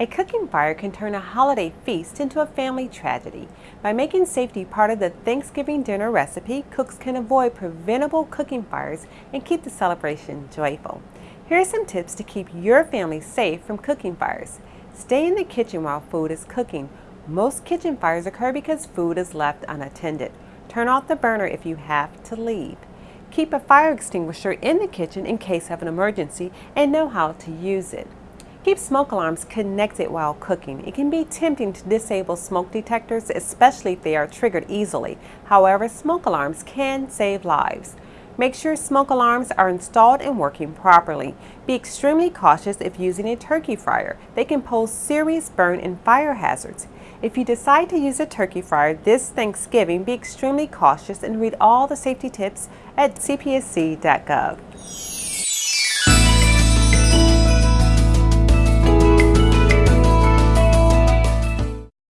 A cooking fire can turn a holiday feast into a family tragedy. By making safety part of the Thanksgiving dinner recipe, cooks can avoid preventable cooking fires and keep the celebration joyful. Here are some tips to keep your family safe from cooking fires. Stay in the kitchen while food is cooking. Most kitchen fires occur because food is left unattended. Turn off the burner if you have to leave. Keep a fire extinguisher in the kitchen in case of an emergency and know how to use it. Keep smoke alarms connected while cooking. It can be tempting to disable smoke detectors, especially if they are triggered easily. However, smoke alarms can save lives. Make sure smoke alarms are installed and working properly. Be extremely cautious if using a turkey fryer. They can pose serious burn and fire hazards. If you decide to use a turkey fryer this Thanksgiving, be extremely cautious and read all the safety tips at cpsc.gov.